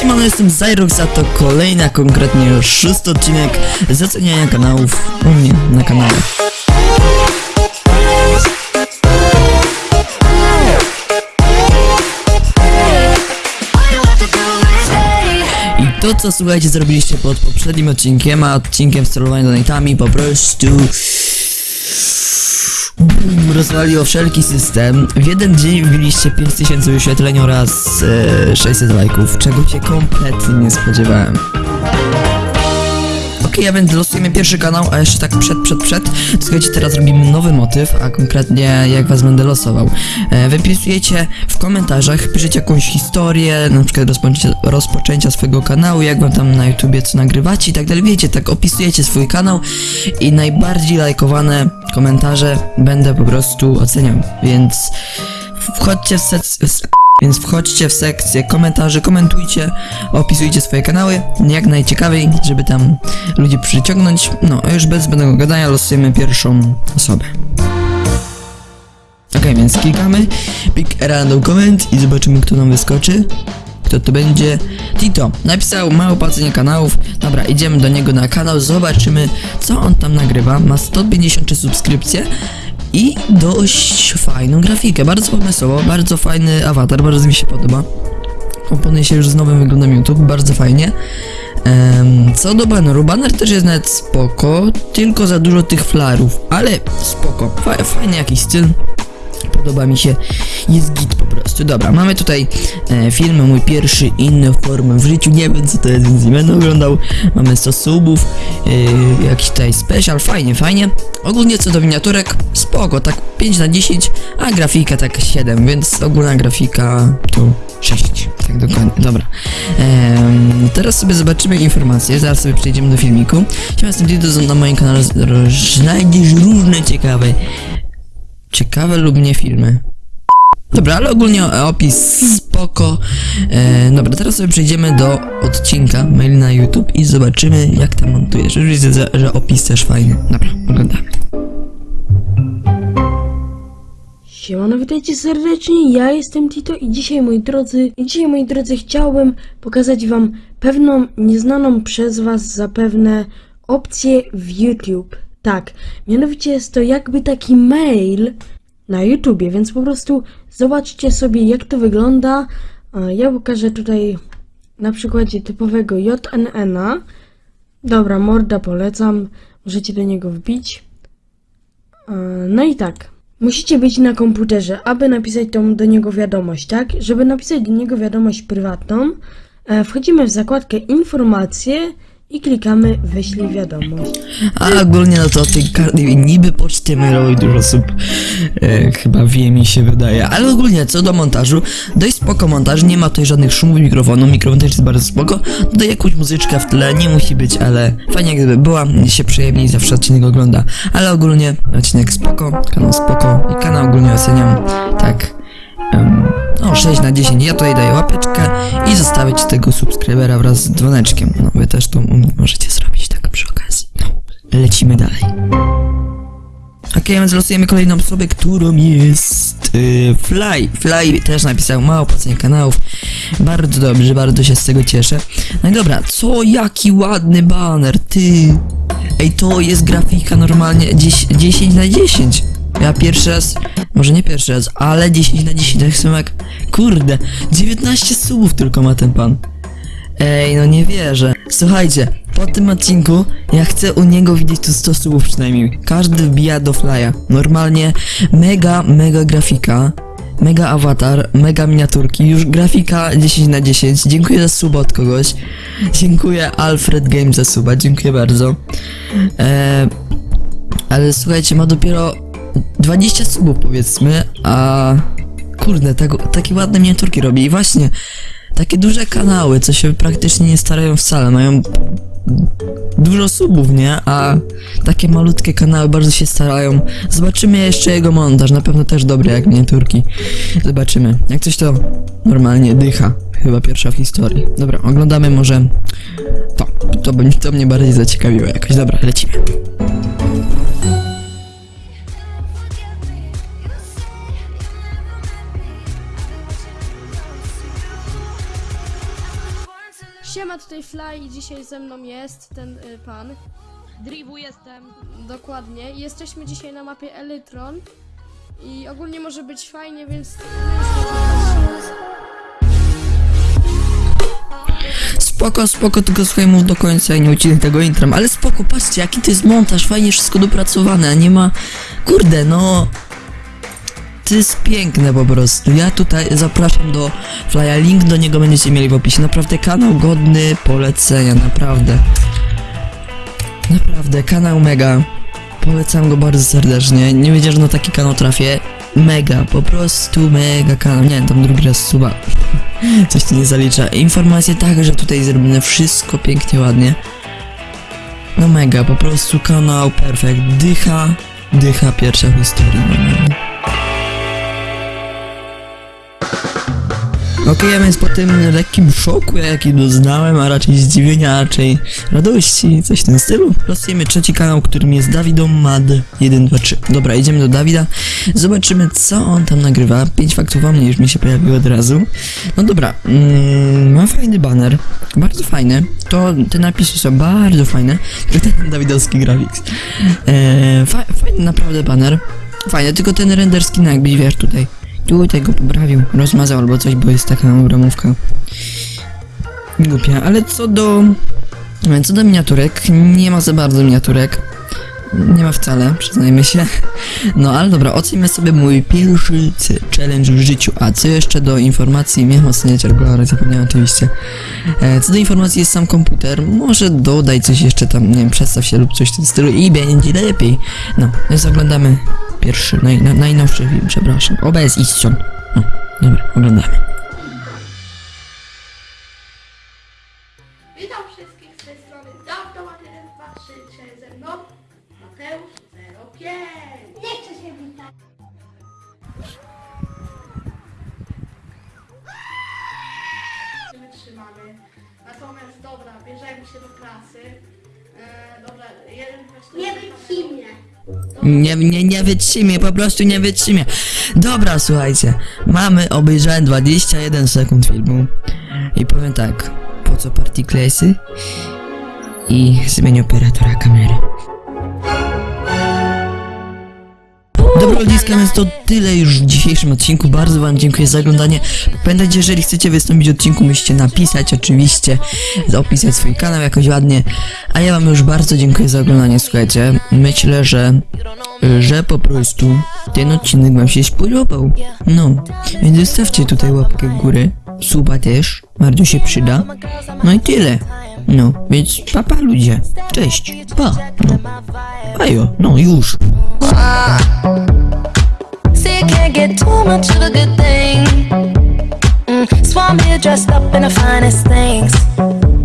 Siemano, jestem Zyrox, a to kolejny, a konkretnie szósty odcinek zaceniania kanałów u mnie na kanale. I to, co słuchajcie, zrobiliście pod poprzednim odcinkiem, a odcinkiem sterowania donatami po prostu... Boom, rozwaliło wszelki system. W jeden dzień wbiliście 5000 wyświetleń oraz e, 600 lajków, czego się kompletnie nie spodziewałem. Okej, a więc losujemy pierwszy kanał, a jeszcze tak przed, przed, przed. Słuchajcie, teraz robimy nowy motyw, a konkretnie jak was będę losował. E, wypisujecie w komentarzach, piszecie jakąś historię, na przykład rozpoczęcia, rozpoczęcia swojego kanału, jak wam tam na YouTubie co nagrywacie i tak dalej. Wiecie, tak opisujecie swój kanał i najbardziej lajkowane komentarze będę po prostu oceniał. Więc wchodźcie w sec... Więc wchodźcie w sekcję komentarzy, komentujcie, opisujcie swoje kanały, jak najciekawiej, żeby tam ludzi przyciągnąć. No, a już bez zbędnego gadania losujemy pierwszą osobę. Ok, więc klikamy, pick random comment i zobaczymy kto nam wyskoczy. Kto to będzie? Tito napisał małe opłacenie kanałów. Dobra, idziemy do niego na kanał, zobaczymy co on tam nagrywa. Ma 153 subskrypcje i dość fajną grafikę, bardzo pomysłowo, bardzo fajny awatar, bardzo mi się podoba. Komponuje się już z nowym wyglądem YouTube, bardzo fajnie. Em, co do baneru, baner też jest nawet spoko, tylko za dużo tych flarów, ale spoko, Fa fajny jakiś styl. Podoba mi się, jest git po prostu. Dobra, mamy tutaj e, film, mój pierwszy inny formę w życiu, nie wiem co to jest, więc nie będę oglądał. Mamy 100 subów, e, jakiś tutaj special, fajnie, fajnie. Ogólnie co do miniaturek, spoko, tak 5 na 10, a grafika tak 7, więc ogólna grafika to 6, tak dokładnie, dobra. Em, teraz sobie zobaczymy informacje, zaraz sobie przejdziemy do filmiku. Siema, jestem Dido, na moim kanale znajdziesz różne ciekawe ciekawe lub nie filmy. Dobra, ale ogólnie opis spoko. E, dobra, teraz sobie przejdziemy do odcinka mail na YouTube i zobaczymy jak tam montujesz. Już widzę, że- że opis też fajny. Dobra, oglądamy. Siemano, witajcie serdecznie, ja jestem Tito i dzisiaj moi drodzy, i dzisiaj moi drodzy chciałbym pokazać wam pewną nieznaną przez was zapewne opcję w YouTube. Tak, mianowicie jest to jakby taki mail na YouTubie, więc po prostu zobaczcie sobie jak to wygląda. A Ja pokażę tutaj na przykładzie typowego JNN-a. Dobra, morda polecam, możecie do niego wbić. No i tak. Musicie być na komputerze, aby napisać tą do niego wiadomość, tak? Żeby napisać do niego wiadomość prywatną, e, wchodzimy w zakładkę informacje i klikamy wyślij wiadomość. A ogólnie no to o tej karty niby poczty mailowej dużo osób e, chyba wie mi się wydaje. Ale ogólnie co do montażu, dość spoko montaż, nie ma tutaj żadnych szumów mikrofonu, mikrofon też jest bardzo spoko. Dodaj jakąś muzyczkę w tle, nie musi być, ale fajnie gdyby była, się przyjemniej zawsze odcinek ogląda. Ale ogólnie odcinek spoko, kanał spoko i kanał ogólnie oceniam tak. em, no 6 na 10, ja tutaj daję łapeczkę i zostawić tego subskrybera wraz z dzwoneczkiem. No wy też to możecie zrobić tak przy okazji. No, lecimy dalej. Okej, więc losujemy kolejną osobę, którą jest yy, Fly. Fly też napisał mało opłacenie kanałów. Bardzo dobrze, bardzo się z tego cieszę. No i dobra, co jaki ładny banner, ty. Ej, to jest grafika normalnie 10, 10 na 10. Ja pierwszy raz, może nie pierwszy raz, ale 10 na 10, tak jak, kurde, 19 subów tylko ma ten pan. Ej, no nie wierzę. Słuchajcie, po tym odcinku ja chcę u niego widzieć tu 100 subów przynajmniej. Każdy wbija do flya. Normalnie mega, mega grafika. Mega awatar, mega miniaturki, już grafika 10 na 10. Dziękuję za suba od kogoś. Dziękuję Alfred Games za suba, dziękuję bardzo. Eee, ale słuchajcie, ma dopiero 20 subów powiedzmy, a kurde, tak, takie ładne miniaturki robi i właśnie takie duże kanały, co się praktycznie nie starają wcale, mają dużo subów, nie? A takie malutkie kanały bardzo się starają. Zobaczymy jeszcze jego montaż, na pewno też dobry jak miniaturki. Zobaczymy. Jak coś to normalnie dycha. Chyba pierwsza w historii. Dobra, oglądamy może to. To, to mnie bardziej zaciekawiło jakoś. Dobra, lecimy. Siema, tutaj Fly i dzisiaj ze mną jest ten y, pan. Drivu jestem. Dokładnie. Jesteśmy dzisiaj na mapie Elytron. I ogólnie może być fajnie, więc... Spoko, spoko, tylko słuchaj mów do końca i nie ucinaj tego intrem, ale spoko, patrzcie, jaki to jest montaż, fajnie wszystko dopracowane, a nie ma... Kurde, no... To jest piękne po prostu. Ja tutaj zapraszam do Flya, link do niego będziecie mieli w opisie. Naprawdę kanał godny polecenia, naprawdę. Naprawdę, kanał mega. Polecam go bardzo serdecznie. Nie wiedziałem, że na taki kanał trafię. Mega, po prostu mega kanał. Nie tam drugi raz suba. Coś tu nie zalicza. Informacje tak, że tutaj zrobione wszystko pięknie, ładnie. No mega, po prostu kanał perfekt. Dycha, dycha pierwsza w historii. Okej, a więc po tym lekkim szoku, jaki doznałem, a raczej zdziwienia, a raczej radości, coś w tym stylu, losujemy trzeci kanał, którym jest Dawidomad 123. Dobra, idziemy do Dawida, zobaczymy co on tam nagrywa. Pięć faktów o mnie już mi się pojawiło od razu. No dobra, mm, fajny banner, bardzo fajny. To te napisy są bardzo fajne, ten Dawidowski graphics. Eee, fa fajny naprawdę banner. Fajne, tylko ten render skin jakbyś wiesz tutaj. Tutaj go poprawił, rozmazał albo coś, bo jest taka ramówka. Głupia, ale co do... Co do miniaturek, nie ma za bardzo miniaturek. Nie ma wcale, przyznajmy się. No ale dobra, ocenimy sobie mój pierwszy challenge w życiu. A co jeszcze do informacji, miałem oceniać regularnie, zapomniałem oczywiście. E, co do informacji jest sam komputer, może dodaj coś jeszcze tam, nie wiem, przedstaw się lub coś w tym stylu i będzie lepiej. No, więc oglądamy pierwszy, naj, na, najnowszy film, przepraszam. OBS i ścian. No, dobra, oglądamy. Witam wszystkich z tej strony Dawdoman 1, 2, 3, 3 ze mną Mateusz 05 Nie chcę się witać wytrzymamy Natomiast dobra, bierzemy się do klasy Nie wytrzymie Nie, nie, nie wytrzymie, po prostu nie wytrzymie. Dobra, słuchajcie, mamy, obejrzałem 21 sekund filmu i powiem tak, po co partyklesy i zmienię operatora kamery. Więc to tyle już w dzisiejszym odcinku. Bardzo wam dziękuję za oglądanie. Pamiętajcie, jeżeli chcecie wystąpić w odcinku, musicie napisać oczywiście, opisać swój kanał jakoś ładnie. A ja wam już bardzo dziękuję za oglądanie, słuchajcie. Myślę, że że po prostu ten odcinek wam się spodobał. No, więc zostawcie tutaj łapkę w górę, suba też, bardzo się przyda. No i tyle. No, więc papa ludzie. Cześć, pa. No. Ajo, no już. Can't get too much of a good thing. Mm, so I'm here dressed up in the finest things.